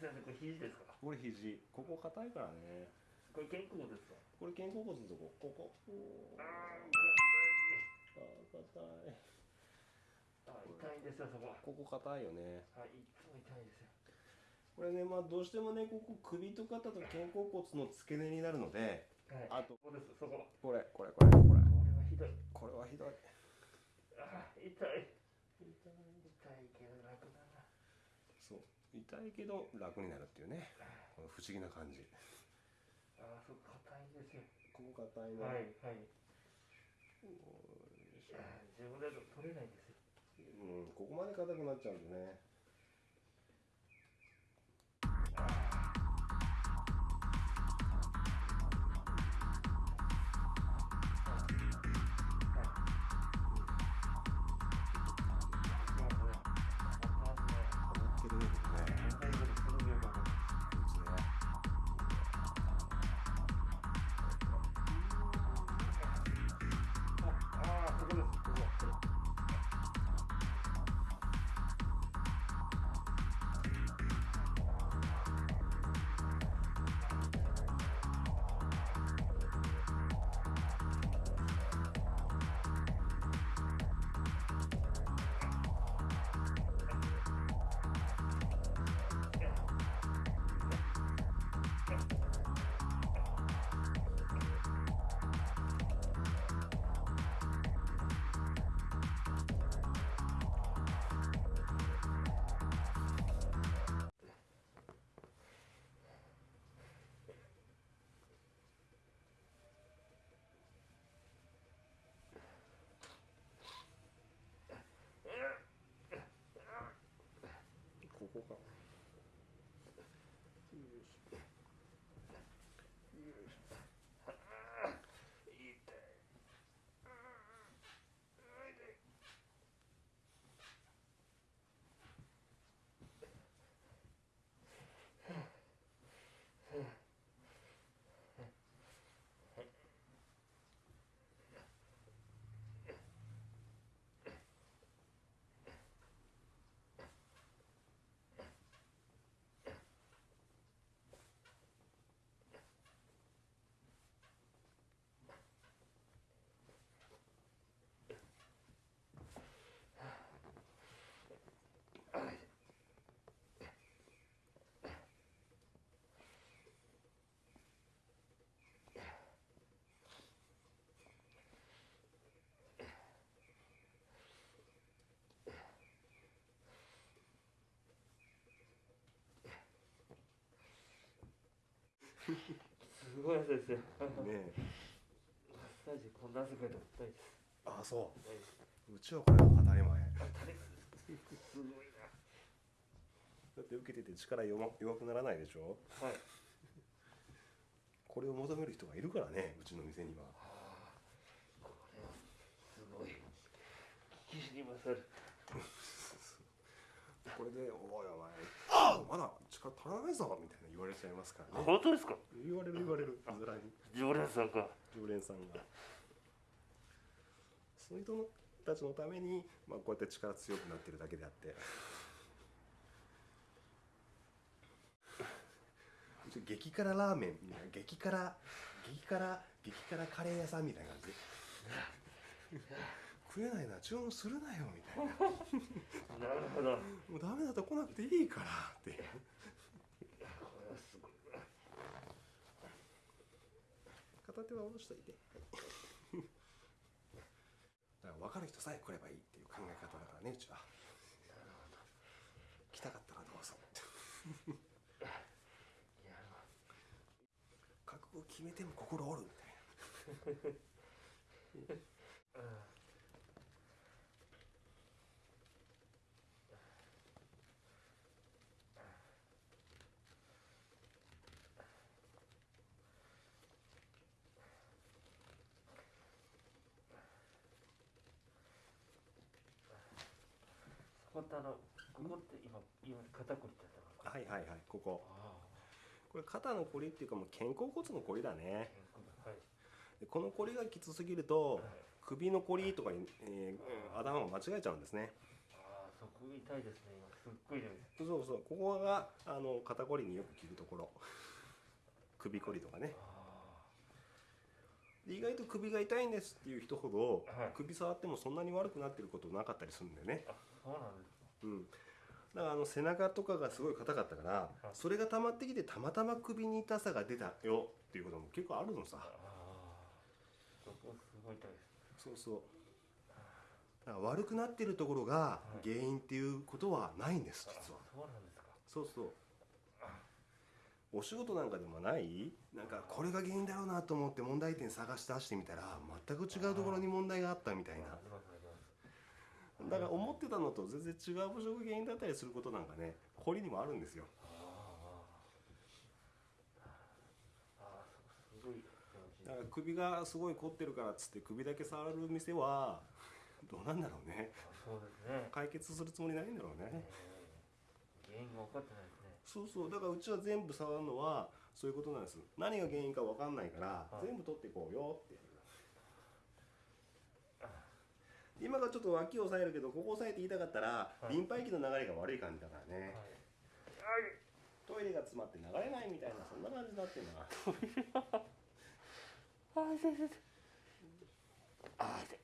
先生これ肘ですか？これ肘。ここ硬いからね。これ肩甲骨ですか？これ肩甲骨のとここ。こああー硬い。あ痛いんですよそこ。ここ硬いよね。はいいつも痛いですよ。これねまあどうしてもねここ首と肩と肩甲骨の付け根になるのではい。あとここですそこ。これこれこれこれ。これはひどい。これはひどい。あ痛い。痛いけど楽だな。そう痛いけど楽になるっていうね。この不思議な感じ。あそこ硬いんですよ。ここ硬いね、はいはい。自分だと取れないんですよ。うん、ここまで硬くなっちゃうんでねここかすごい汗ですよ。マッサージこんな汗かいたことないです。あそないううちはこれは当たり前。あ誰かすごいだって受けてて力弱弱くならないでしょ？なはい。これを求める人がいるからねうちの店には。これはすごい。聞きに勝るこれで「おいお前あまだ力足らないぞ」みたいな言われちゃいますからね。本当ですか？言われる言われる。ずらに常連さんか。常連さんが。その人たちのために、まあ、こうやって力強くなってるだけであって。激辛ラーメン。みたいな激辛激辛激辛カレー屋さんみたいな感じ。で食えないな注文するなよみたいな。なるほど。もうダメだと来なくていいからってい片手は下ろしといて。だから分かる人さえ来ればいいっていう考え方だからねうちは。来たかったらどうぞ。覚悟決めても心折るみたいな うん本当あのここって今今肩こりってやったのか？はいはいはいここ。あこれ肩のこりっていうかもう肩甲骨のこりだね。あはい。でこのこりがきつすぎるとはい。首のこりとかに、えー頭を間違えちゃうんですね。ああそこ痛いですね今。すっごい痛いです。そうそうここがあの肩こりによく効くところ。首こりとかね意外と首が痛いんですっていう人ほど、はい。首触ってもそんなに悪くなってることなかったりするんだよね。ーあそうなんですか。うん。だからあの背中とかがすごい硬かったからい。それが溜まってきてたまたま首に痛さが出たよっていうことも結構あるのさ。ああそこすごい痛いですそうそう。だから悪くなってるところが原因っていうことはないんですあ実は。そうなんですか。そうそうお仕事なんかでもない？なんかこれが原因だろうなと思って問題点探し出してみたら全く違うところに問題があったみたいな。だから思ってたのと全然違う場所が原因だったりすることなんかねこりにもあるんですよ。だから首がすごい凝ってるからっつって首だけ触る店はどうなんだろうね。あそうですね。解決するつもりないんだろうね。えー原因が分かってないそうそうだからうちは全部触るのはそういうことなんです。何が原因か分かんないからはい全部取っていこうよって今がちょっと脇を押さえるけどここ押さえて言いたかったらはい。リンパ液の流れが悪い感じだからね。はい。トイレが詰まって流れないみたいなそんな感じになってるなあ痛い痛いあ痛い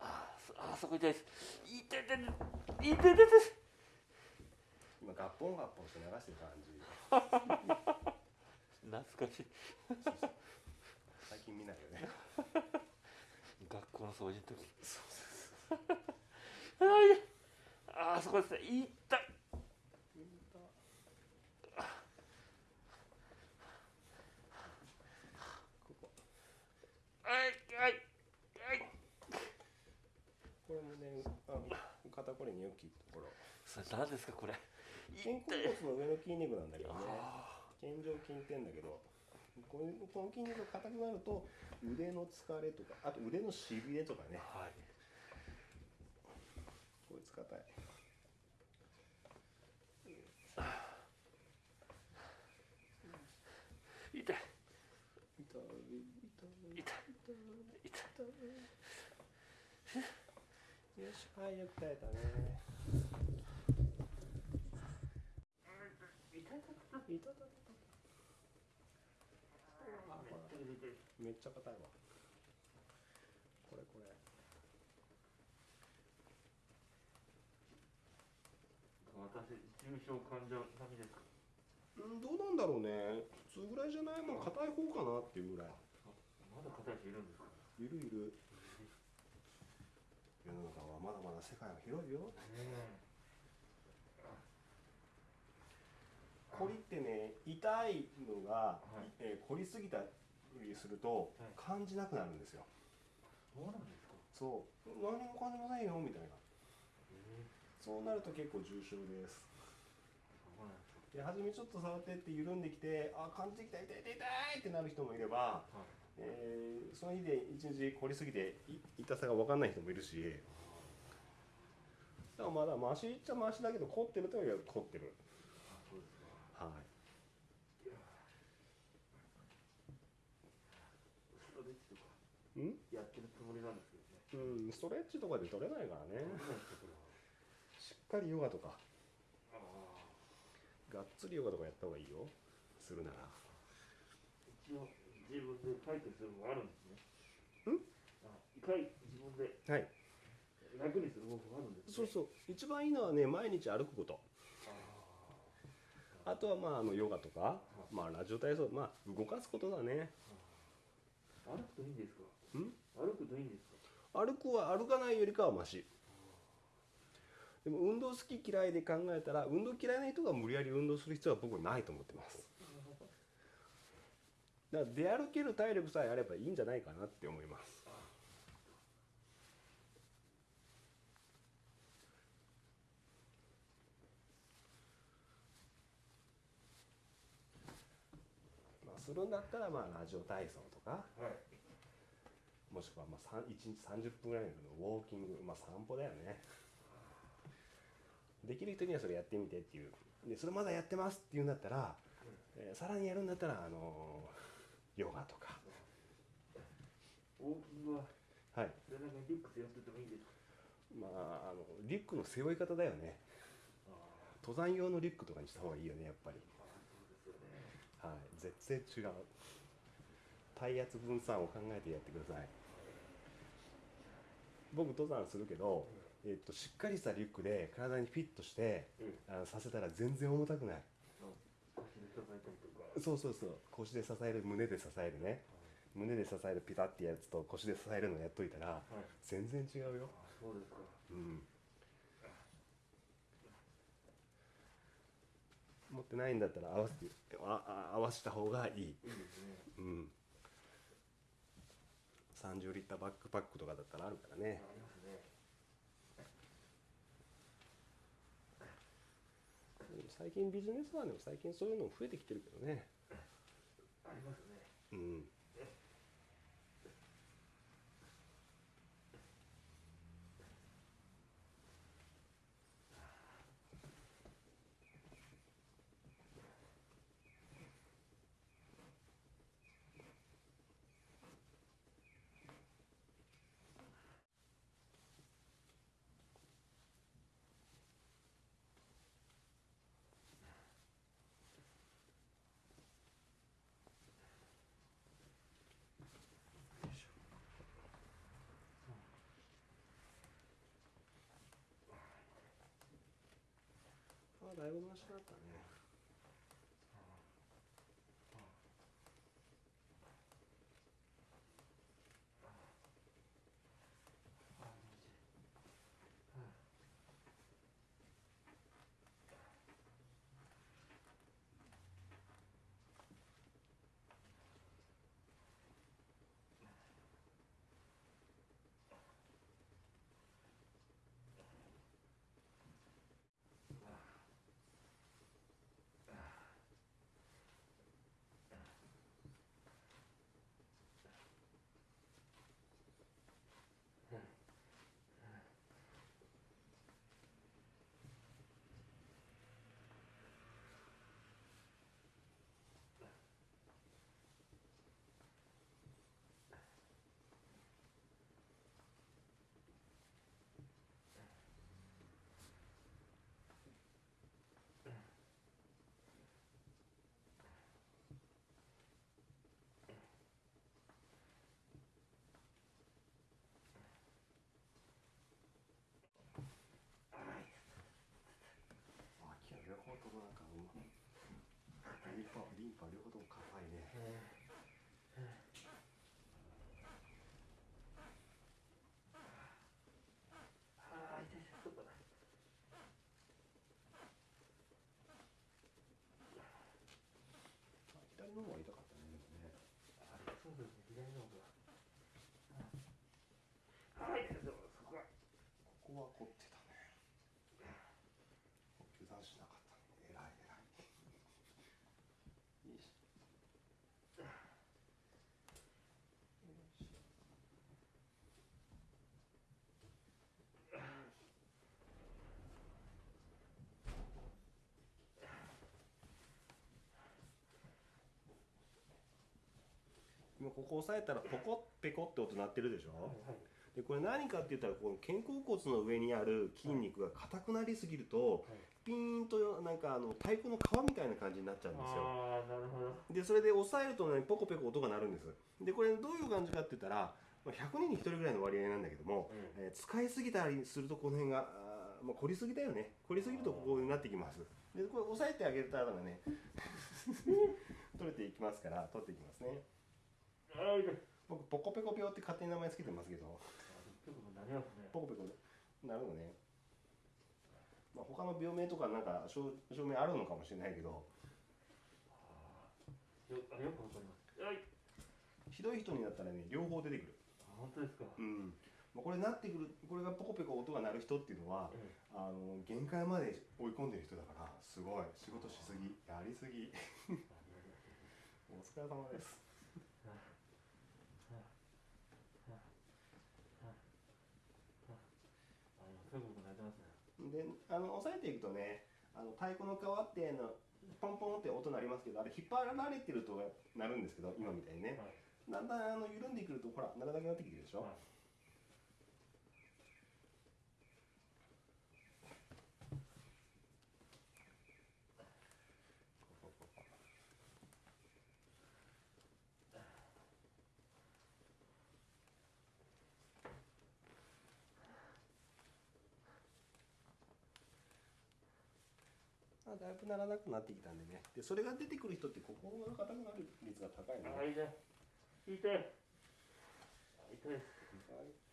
あそあそこ痛いです。痛い痛い痛い痛い痛い痛い今ガッポンガッポンして流してる感じ。懐かしい。最近見ないよね。学校の掃除の時。あー痛いあーそこですね。痛いはいはいはい。これもねあ肩こりによく効くところ。それ何ですかこれ肩甲骨の上の筋肉なんだけどね。あ肩上筋ってんだけどこれこの筋肉が硬くなると腕の疲れとかあと腕のしびれとかね。ーはい。こいつ硬い。痛い痛い痛い。痛い。痛い。よしはいよく耐えたね痛い痛い痛い痛い痛い痛いあこれめっちゃ硬いわ。これこれ。私重症患者並みです。かうんどうなんだろうね。普通ぐらいじゃない？もん硬い方かなっていうぐらい。まだ硬い人いるんですか？いるいる。世の中はまだまだ世界は広いよ凝りってね痛いのが、はい。えー凝りすぎたりするとはい。感じなくなるんですよ。そうなんですか？そう。何も感じませんよみたいな。ええそうなると結構重症です。で初めちょっと触ってって緩んできてあ感じてきた痛い痛い痛いってなる人もいれば、はい。えーその日で一日凝りすぎてい痛さが分かんない人もいるしだからまだマシっちゃマシだけど凝ってるといえば凝ってるはい。うん。やってるつもりなんですけどねうん、ストレッチとかで取れないからね。しっかりヨガとか。がっつりヨガとかやった方がいいよ。するなら。一応自分で解決するのがあるんですね。ん？あ一回自分ではい。楽にする方法があるんですね。そうそう。一番いいのはね毎日歩くことああとはまああのヨガとか、まあ、ラジオ体操まあ動かすことだね。あ歩くといいんですか？ん？歩くといいんですか？歩くは歩かないよりかはマシ。でも運動好き嫌いで考えたら運動嫌いな人が無理やり運動する必要は僕はないと思ってます。だから出歩ける体力さえあればいいんじゃないかなって思いますするんだったらまあラジオ体操とかはい。もしくはまあ1日30分ぐらいのウォーキング、まあ、散歩だよね。できる人にはそれやってみてっていう。でそれまだやってますっていうんだったら、えーさらにやるんだったら、あのーヨガとか。ウォーキングははい。背中にリュック背負っててもいいんですか？まああのリュックの背負い方だよね。あ登山用のリュックとかにした方がいいよねやっぱりはい絶対違う。体圧分散を考えてやってください。僕登山するけど、えっとしっかりしたリュックで体にフィットしてうん。あのさせたら全然重たくない。腰で支えたりとか。そうそうそう。腰で支える胸で支えるね。胸で支えるピタッてやつと腰で支えるのやっといたらはい。全然違うよ。あそうですか。うんってないんだったら合わせてああ合わせた方がいい。ねうん。30リッターバックパックとかだったらあるからね。最近ビジネスマンでも最近そういうの増えてきてるけどね。ありますね。うんだいぶマシだったね。き両方ともなんかリンパリンパ両方とも硬いねああ痛い痛いちょっとね左の方が痛かったねでもねあそうですね左の方がはいそこはここは凝ってたね油断しなかったね偉い偉いいいし今ここ押さえたらポコッペコって音鳴ってるでしょ、はいでこれ何かって言ったらこの肩甲骨の上にある筋肉が硬くなりすぎるとはいピーンとなんかあの太鼓の皮みたいな感じになっちゃうんですよ。ああなるほど。でそれで押さえるとねポコペコ音が鳴るんです。でこれどういう感じかって言ったらまあ100人に1人ぐらいの割合なんだけども、うん。えー使いすぎたりするとこの辺があー、まあ、凝りすぎだよね。凝りすぎるとこうになってきます。でこれ押さえてあげたらね 取れていきますから取っていきますね僕ポコペコ病って勝手に名前つけてますけど。なりますね。ポコペコなるのね、まあ、他の病名とかなんか証証明あるのかもしれないけど。よあよくわかります。はい。ひどい人になったらね両方出てくる。あ本当ですか。うん。まあこれなってくるこれがポコペコ音が鳴る人っていうのはえあの限界まで追い込んでる人だからすごい。仕事しすぎやりすぎ。え お疲れ様ですあそういうことなってますねであの押さえていくとねあの太鼓の皮ってのポンポンって音鳴りますけどあれ引っ張られてるとなるんですけど今みたいにね。はい。だんだんあの緩んでくるとほら鳴らなくなってきてるでしょ、はいまあだいぶならなくなってきたんでねでそれが出てくる人って心が硬くなる率が高いので、あいいね。痛い。痛いです。